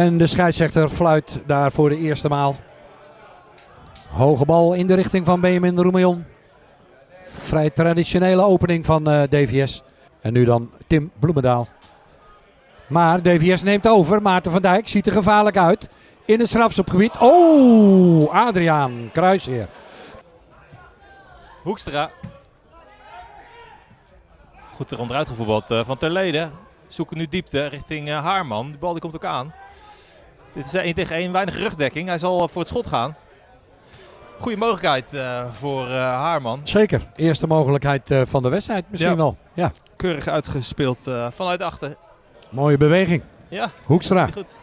En de scheidsrechter fluit daar voor de eerste maal. Hoge bal in de richting van Benjamin Roemion. Vrij traditionele opening van eh, DVS. En nu dan Tim Bloemendaal. Maar DVS neemt over. Maarten van Dijk ziet er gevaarlijk uit. In het strafschopgebied. Oh, Adriaan Kruisheer. Hoekstra. Goed er onderuit gevoetbald eh, van Terleden. Zoeken nu diepte richting eh, Haarman. De bal die komt ook aan. Dit is 1 tegen 1, weinig rugdekking. Hij zal eh, voor het schot gaan. Goede mogelijkheid eh, voor eh, Haarman. Zeker. Eerste mogelijkheid van de wedstrijd misschien Ja. wel. Ja, Keurig uitgespeeld vanuit achter. mooie beweging. Ja, Hoekstra. goed.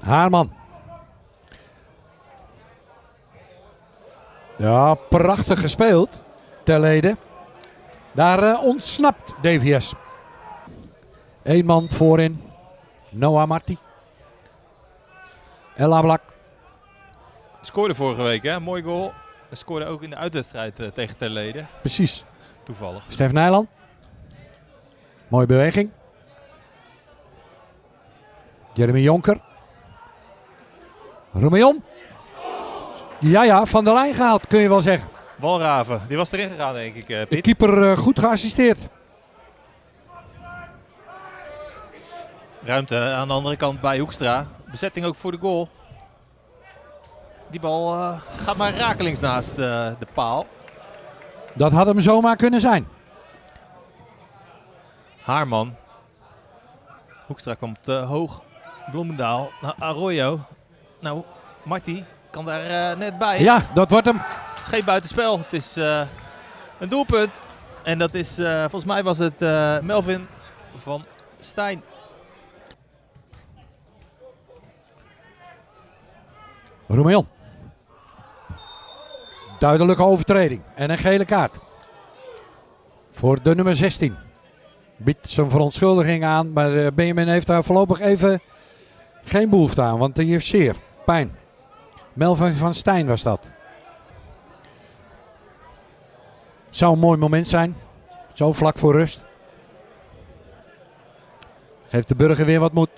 Haarman. Ja, prachtig gespeeld. Terleden. Daar ontsnapt DVS. Eén man voorin. Noah Marti. El Ablak. Scoorde vorige week, hè? Mooi goal. Hij scoorde ook in de uitwedstrijd eh, tegen Terleden. Precies. Toevallig. Stef Nijland. Mooie beweging. Jeremy Jonker. Roemion. Ja, ja, van de lijn gehaald kun je wel zeggen. Walraven, die was erin gegaan denk ik, eh, De Piet. keeper eh, goed geassisteerd. Ruimte aan de andere kant bij Hoekstra. Bezetting ook voor de goal. Die bal eh, gaat maar rakelings naast eh, de paal. Dat had hem zomaar kunnen zijn. Haarman. Hoekstra komt eh, hoog. Bloemendaal naar Arroyo. Nou, Marty kan daar net bij. Ja, dat wordt hem. Het is geen buitenspel. Het is een doelpunt. En dat is, volgens mij was het Melvin van Stijn. Roemion. Duidelijke overtreding. En een gele kaart. Voor de nummer 16. Biedt zijn verontschuldiging aan. Maar eh, Benjamin heeft daar voorlopig even geen behoefte aan. Want hij heeft zeer pijn. Melvin van Stijn was dat. Zou een mooi moment zijn. Zo vlak voor rust. Geeft de burger weer wat moed.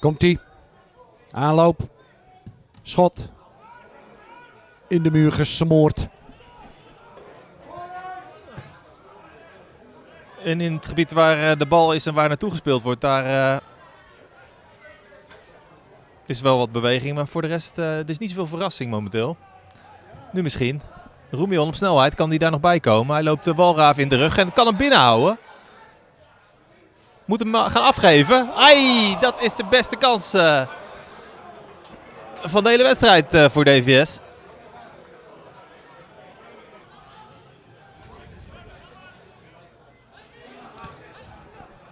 Komt ie. Aanloop. Schot. In de muur gesmoord. En in het gebied waar eh, de bal is en waar naartoe gespeeld wordt, daar eh, is wel wat beweging. Maar voor de rest, eh er is niet zoveel verrassing momenteel. Nu misschien. Roemion op snelheid, kan die daar nog bij komen? Hij loopt de walraaf in de rug en kan hem binnenhouden. Moet hem gaan afgeven. Ai, dat is de beste kans eh, van de hele wedstrijd eh, voor DVS.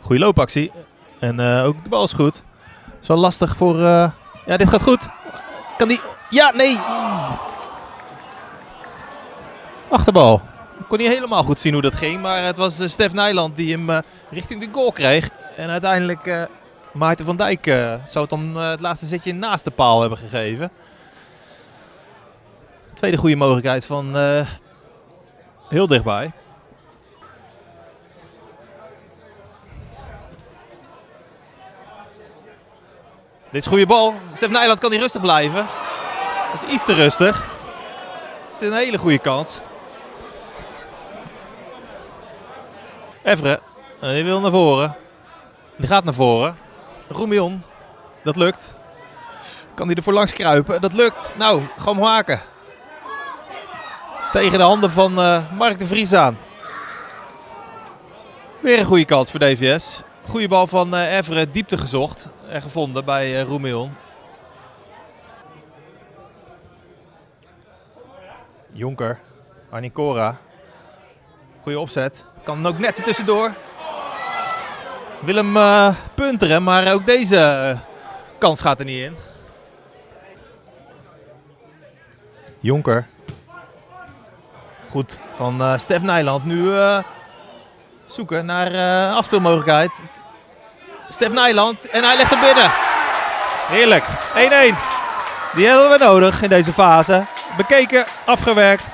Goeie loopactie. En eh, ook de bal is goed. Wel lastig voor... Ja, dit gaat goed. Kan die... Ja, nee. Achterbal. Kon niet helemaal goed zien hoe dat ging. Maar het was eh, Stef Nijland die hem eh, richting de goal kreeg. En uiteindelijk eh Maarten van Dijk zou het dan het laatste zetje naast de paal hebben gegeven. Tweede goede mogelijkheid van heel dichtbij. Dit is goede bal. Stef Nijland kan niet rustig blijven. Dat is iets te rustig. Het is een hele goede kans. Evre, eh, die wil naar voren. Die gaat naar voren. Roemion, dat lukt. Kan hij er voor langs kruipen? Dat lukt. Nou, gewoon maken. Tegen de handen van eh, Mark de Vries aan. Weer een goede kans voor DVS. Goede bal van eh Evre, diepte gezocht en gevonden bij eh Roemion. Jonker, Arnicora. Goede opzet. Kan ook net tussendoor. Wil hem eh, punteren, maar ook deze eh, kans gaat er niet in. Jonker. Goed van eh Stef Nijland. Nu zoeken naar eh, afspeelmogelijkheid. Stef Nijland en hij legt hem binnen. Heerlijk. 1-1. Die hebben we nodig in deze fase. bekeken, afgewerkt.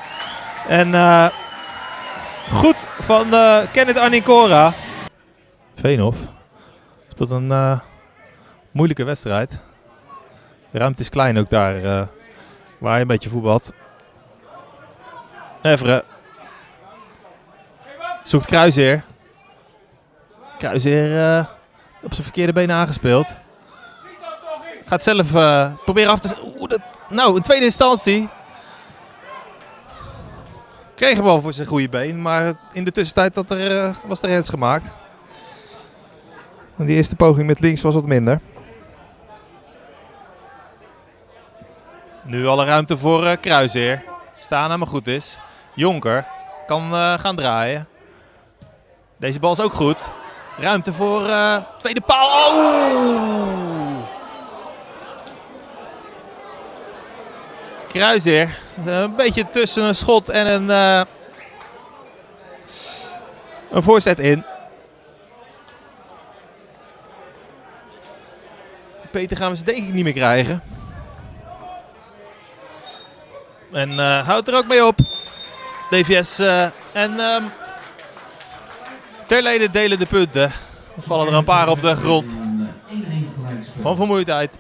En goed van uh, Kenneth Arnincora. Veenhof speelt een uh, moeilijke wedstrijd. De ruimte is klein ook daar uh, waar hij een beetje voetbalt. Evre zoekt Kruiseer. Kruiseer op zijn verkeerde been aangespeeld. Gaat zelf proberen af te... Oeh, dat... Nou, in tweede instantie kreeg hem wel voor zijn goede been, maar in de tussentijd dat er, uh, was er rens gemaakt. En die eerste poging met links was wat minder. Nu alle ruimte voor uh, Kruiseer. Staan maar goed is. Jonker kan uh, gaan draaien. Deze bal is ook goed. Ruimte voor tweede paal. Oh! Kruiseer. Een beetje tussen een schot en een, uh, een voorzet in. Peter gaan we ze denk ik niet meer krijgen. En uh, houdt er ook mee op. DVS en um, Terleden delen de punten. Er vallen er een paar op de grond. Van vermoeidheid.